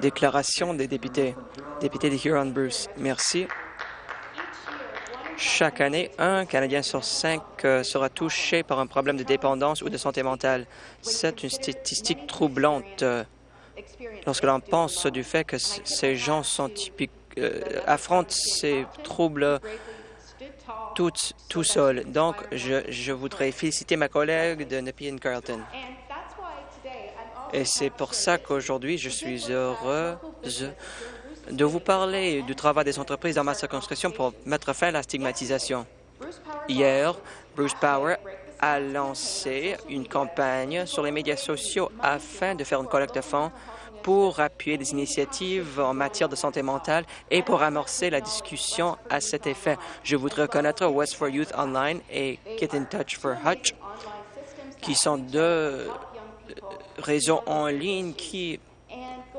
Déclaration des députés. Député de Huron-Bruce. Merci. Chaque année, un Canadien sur cinq euh, sera touché par un problème de dépendance ou de santé mentale. C'est une statistique troublante euh, lorsque l'on pense du fait que ces gens sont typiques, euh, affrontent ces troubles tout, tout seuls. Donc, je, je voudrais féliciter ma collègue de Nepean Carlton. Et c'est pour ça qu'aujourd'hui, je suis heureuse de vous parler du travail des entreprises dans ma circonscription pour mettre fin à la stigmatisation. Hier, Bruce Power a lancé une campagne sur les médias sociaux afin de faire une collecte de fonds pour appuyer des initiatives en matière de santé mentale et pour amorcer la discussion à cet effet. Je voudrais reconnaître West for Youth Online et Get in Touch for Hutch, qui sont deux réseaux en ligne qui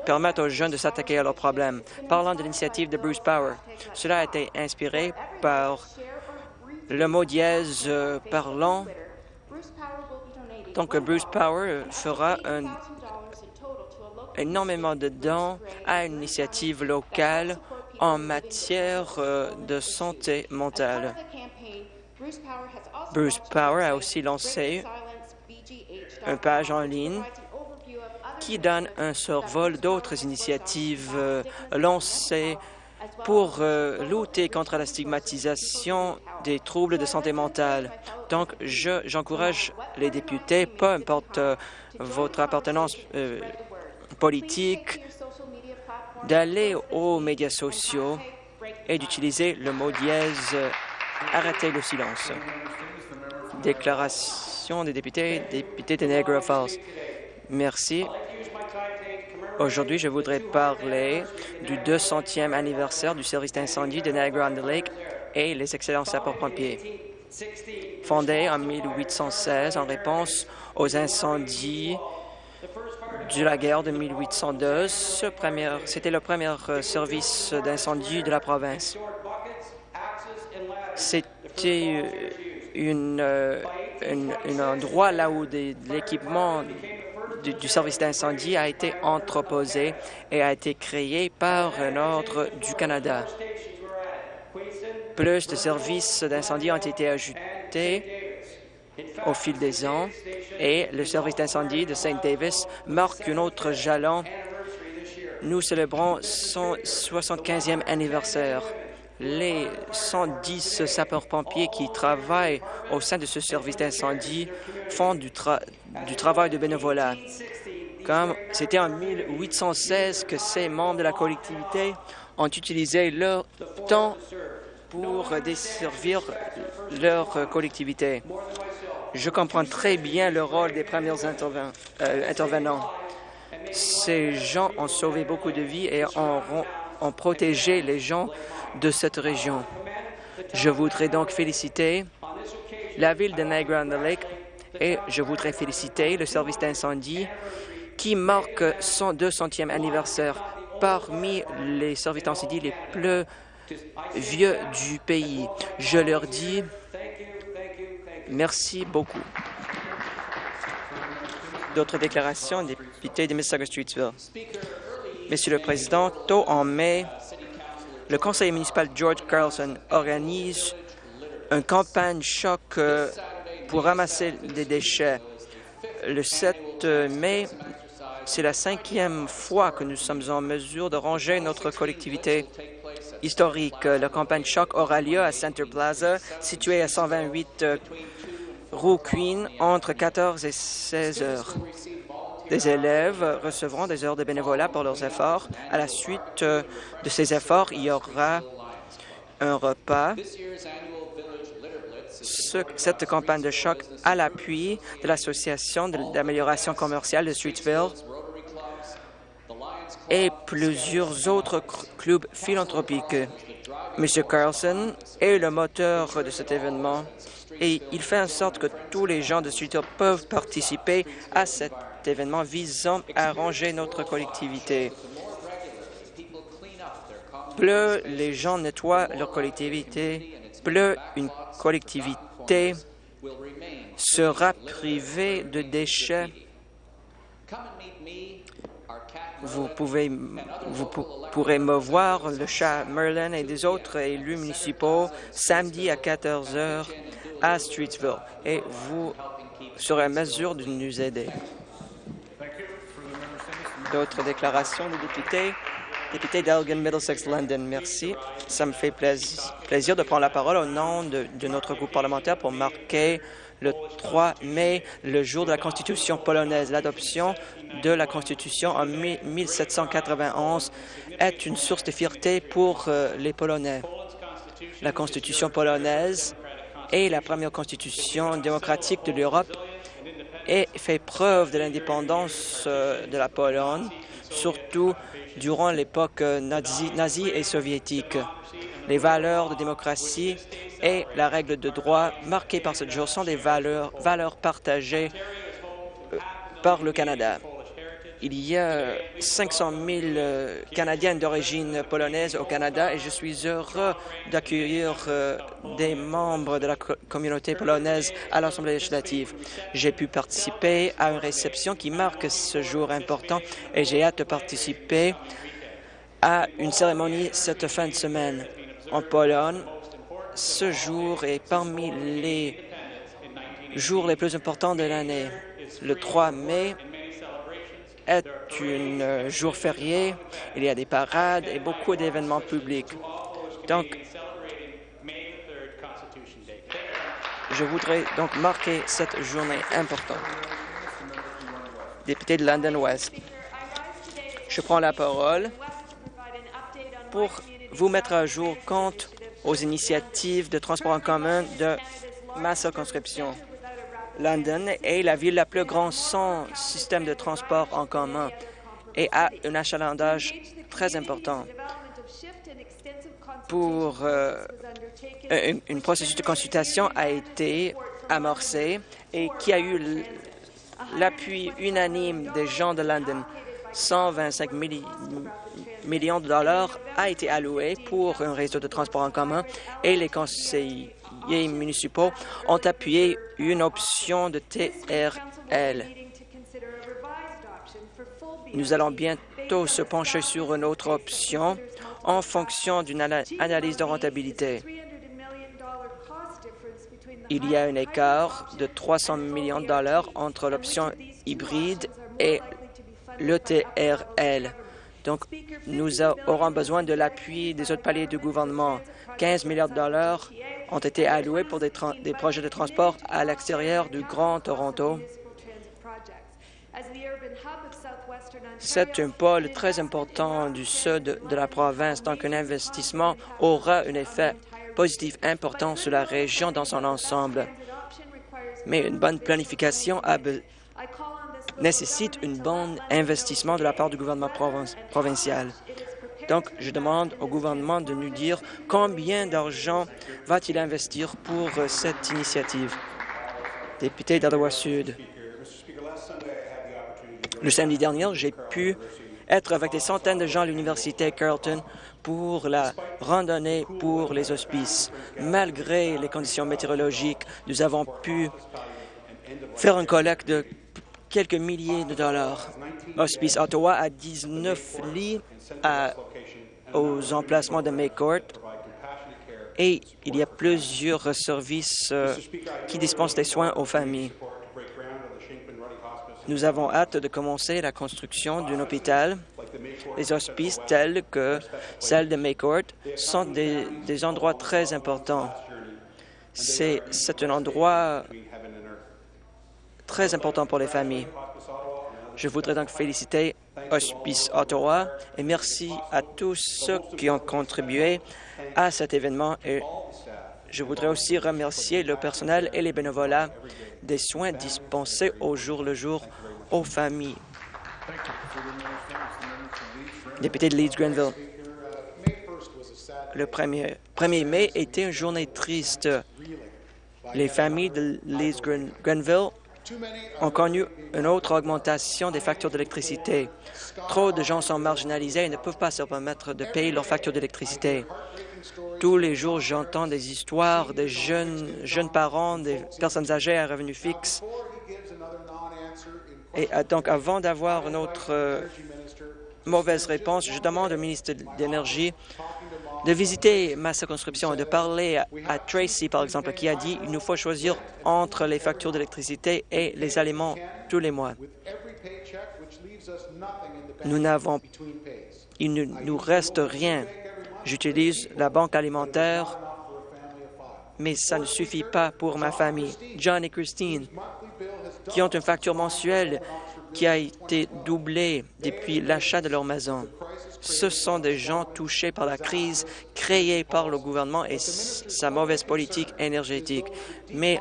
permettent aux jeunes de s'attaquer à leurs problèmes. Parlant de l'initiative de Bruce Power, cela a été inspiré par le mot dièse euh, parlant. Donc, Bruce Power fera énormément de dons à une initiative locale en matière euh, de santé mentale. Bruce Power a aussi lancé une page en ligne qui donne un survol d'autres initiatives euh, lancées pour euh, lutter contre la stigmatisation des troubles de santé mentale. Donc, j'encourage les députés, peu importe euh, votre appartenance politique, d'aller aux médias sociaux et d'utiliser le mot dièse « Arrêtez le silence ». Déclaration des députés, députés de Niagara Falls. Merci. Aujourd'hui, je voudrais parler du 200e anniversaire du service d'incendie de Niagara-on-the-Lake et les excellents sapeurs-pompiers. Fondé en 1816 en réponse aux incendies de la guerre de 1802, c'était le premier euh, service d'incendie de la province. C'était euh, un endroit là où l'équipement du, service d'incendie a été entreposé et a été créé par un ordre du Canada. Plus de services d'incendie ont été ajoutés au fil des ans et le service d'incendie de St. Davis marque un autre jalon. Nous célébrons son 75e anniversaire les 110 sapeurs-pompiers qui travaillent au sein de ce service d'incendie font du, travail de bénévolat. Comme c'était en 1816 que ces membres de la collectivité ont utilisé leur temps pour desservir leur collectivité. Je comprends très bien le rôle des premiers euh, intervenants. Ces gens ont sauvé beaucoup de vies et ont, ont protégé les gens de cette région. Je voudrais donc féliciter la ville de Niagara-on-the-Lake et je voudrais féliciter le service d'incendie qui marque son 200e anniversaire parmi les services d'incendie les plus vieux du pays. Je leur dis merci beaucoup. D'autres déclarations, député de Mississauga-Streetsville. Monsieur le Président, tôt en mai, le conseiller municipal George Carlson organise une campagne choc euh, pour ramasser des déchets. Le 7 mai, c'est la cinquième fois que nous sommes en mesure de ranger notre collectivité historique. La campagne choc aura lieu à Center Plaza, situé à 128 euh, rue Queen, entre 14 et 16 heures. Les élèves recevront des heures de bénévolat pour leurs efforts. À la suite euh, de ces efforts, il y aura un repas. cette campagne de choc à l'appui de l'Association d'amélioration commerciale de Streetsville et plusieurs autres clubs philanthropiques. M. Carlson est le moteur de cet événement et il fait en sorte que tous les gens de Streetsville peuvent participer à cette événement visant à ranger notre collectivité. Plus les gens nettoient leur collectivité, plus une collectivité sera privée de déchets. Vous, pouvez, vous pourrez me voir, le chat Merlin et des autres élus municipaux, samedi à 14 heures à Streetsville. Et vous serez à mesure de nous aider. D'autres déclarations des députés? Député d'Elgin, Middlesex, London, merci. Ça me fait plaisir de prendre la parole au nom de, notre groupe parlementaire pour marquer le 3 mai, le jour de la Constitution polonaise. L'adoption de la Constitution en 1791 est une source de fierté pour euh, les Polonais. La Constitution polonaise est la première constitution démocratique de l'Europe et fait preuve de l'indépendance euh, de la Pologne, surtout durant l'époque euh, nazie et soviétique. Les valeurs de démocratie et la règle de droit marquées par ce jour sont des valeurs, partagées euh, par le Canada. Il y a 500 000 euh, Canadiennes d'origine polonaise au Canada et je suis heureux d'accueillir euh, des membres de la communauté polonaise à l'Assemblée législative. J'ai pu participer à une réception qui marque ce jour important et j'ai hâte de participer à une cérémonie cette fin de semaine. En Pologne, ce jour est parmi les jours les plus importants de l'année. Le 3 mai est un jour férié. Il y a des parades et beaucoup d'événements publics. Donc, je voudrais donc marquer cette journée importante. Député de London West, je prends la parole pour vous mettre à jour compte aux initiatives de transport en commun de ma circonscription. London est la ville la plus grande sans système de transport en commun et a un achalandage très important. Pour euh, une, processus de consultation a été amorcé et qui a eu l'appui unanime des gens de London. 125 millions de dollars a été alloué pour un réseau de transport en commun et les conseillers municipaux ont appuyé une option de TRL. Nous allons bientôt se pencher sur une autre option en fonction d'une analyse de rentabilité. Il y a un écart de 300 millions de dollars entre l'option hybride et le TRL. Donc, nous aurons besoin de l'appui des autres paliers du gouvernement. 15 milliards de dollars ont été alloués pour des, projets de transport à l'extérieur du Grand Toronto. C'est un pôle très important du sud de la province, donc un investissement aura un effet positif important sur la région dans son ensemble. Mais une bonne planification nécessite un bon investissement de la part du gouvernement provincial. Donc, je demande au gouvernement de nous dire combien d'argent va-t-il investir pour euh, cette initiative. Député d'Ottawa Sud. Le samedi dernier, j'ai pu être avec des centaines de gens à l'Université Carleton pour la randonnée pour les hospices. Malgré les conditions météorologiques, nous avons pu faire un collecte de quelques milliers de dollars. Hospice Ottawa a 19 lits aux emplacements de Maycourt et il y a plusieurs services euh, qui dispensent des soins aux familles. Nous avons hâte de commencer la construction d'un hôpital. Les hospices tels que celle de Maycourt sont des, des endroits très importants. C'est un endroit très important pour les familles. Je voudrais donc féliciter Hospice Ottawa et merci à tous ceux qui ont contribué à cet événement. Et je voudrais aussi remercier le personnel et les bénévolats des soins dispensés au jour le jour aux familles. Député de Leeds-Grenville, le 1er, 1er mai était une journée triste. Les familles de Leeds-Grenville ont connu une autre augmentation des factures d'électricité. Trop de gens sont marginalisés et ne peuvent pas se permettre de payer leurs factures d'électricité. Tous les jours, j'entends des histoires de jeunes, jeunes parents, des personnes âgées à revenus fixes Et euh, donc, avant d'avoir notre euh, mauvaise réponse, je demande au ministre de l'Énergie de visiter ma circonscription et de parler à, Tracy, par exemple, qui a dit qu'il nous faut choisir entre les factures d'électricité et les aliments tous les mois. Nous n'avons... Il ne nous reste rien. J'utilise la banque alimentaire, mais ça ne suffit pas pour ma famille. John et Christine, qui ont une facture mensuelle qui a été doublée depuis l'achat de leur maison. Ce sont des gens touchés par la crise créée par le gouvernement et sa mauvaise politique énergétique. Mais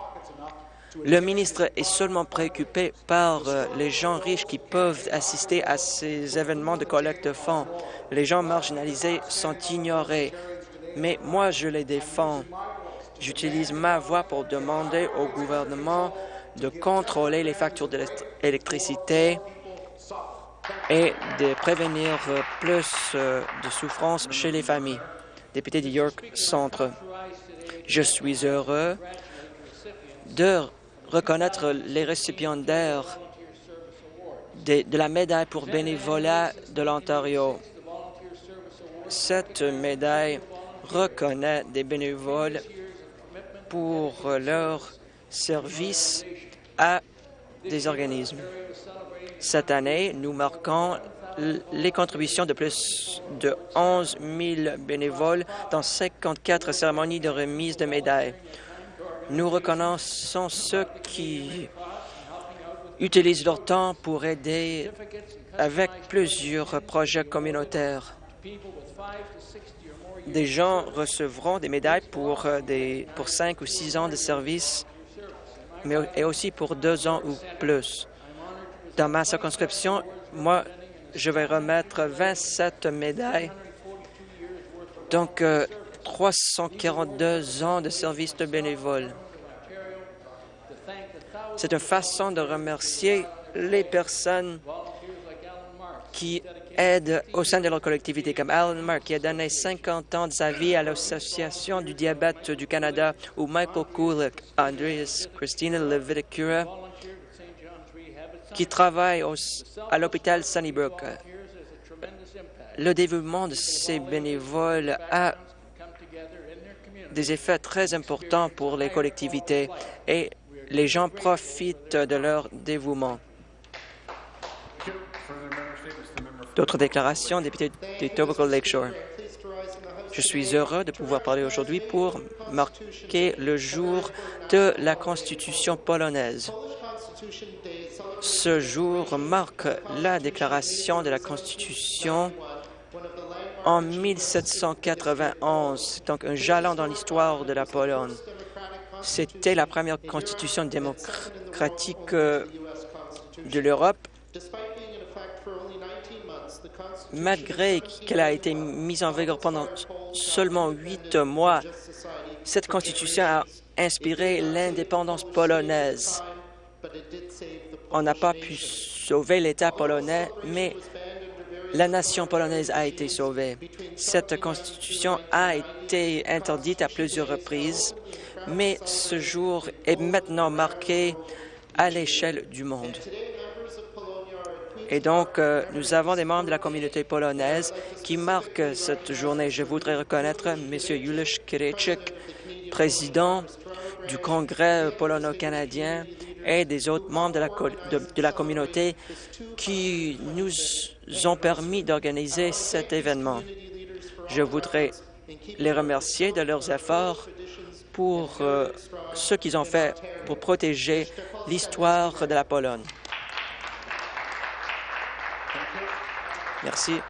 le ministre est seulement préoccupé par euh, les gens riches qui peuvent assister à ces événements de collecte de fonds. Les gens marginalisés sont ignorés, mais moi, je les défends. J'utilise ma voix pour demander au gouvernement de contrôler les factures d'électricité et de prévenir euh, plus euh, de souffrance chez les familles. Député de York Centre, je suis heureux de reconnaître les récipiendaires de, de la médaille pour bénévolat de l'Ontario. Cette médaille reconnaît des bénévoles pour leur service à des organismes. Cette année, nous marquons les contributions de plus de 11 000 bénévoles dans 54 cérémonies de remise de médailles. Nous reconnaissons ceux qui utilisent leur temps pour aider avec plusieurs projets communautaires. Des gens recevront des médailles pour, euh, des, pour cinq ou six ans de service, mais et aussi pour deux ans ou plus. Dans ma circonscription, moi, je vais remettre 27 médailles, donc 342 euh, ans de service de bénévole. C'est une façon de remercier les personnes qui aident au sein de leur collectivité, comme Alan Mark, qui a donné 50 ans de sa vie à l'Association du diabète du Canada, ou Michael Kulik, Andreas Christina Leviticura, qui travaille à l'hôpital Sunnybrook. Le développement de ces bénévoles a des effets très importants pour les collectivités et les gens profitent de leur dévouement. D'autres déclarations, député de Tobacco Lakeshore. Je suis heureux de pouvoir parler aujourd'hui pour marquer le jour de la Constitution polonaise. Ce jour marque la déclaration de la Constitution en 1791. C'est donc un jalon dans l'histoire de la Pologne. C'était la première constitution démocratique euh, de l'Europe. Malgré qu'elle a été mise en vigueur pendant seulement huit mois, cette constitution a inspiré l'indépendance polonaise. On n'a pas pu sauver l'État polonais, mais la nation polonaise a été sauvée. Cette constitution a été interdite à plusieurs reprises, mais ce jour est maintenant marqué à l'échelle du monde. Et donc, euh, nous avons des membres de la communauté polonaise qui marquent cette journée. Je voudrais reconnaître M. Juliusz Kirejczyk, président du Congrès polono-canadien et des autres membres de la, communauté qui nous ont permis d'organiser cet événement. Je voudrais les remercier de leurs efforts pour euh, ce qu'ils ont fait pour protéger l'histoire de la Pologne. Merci.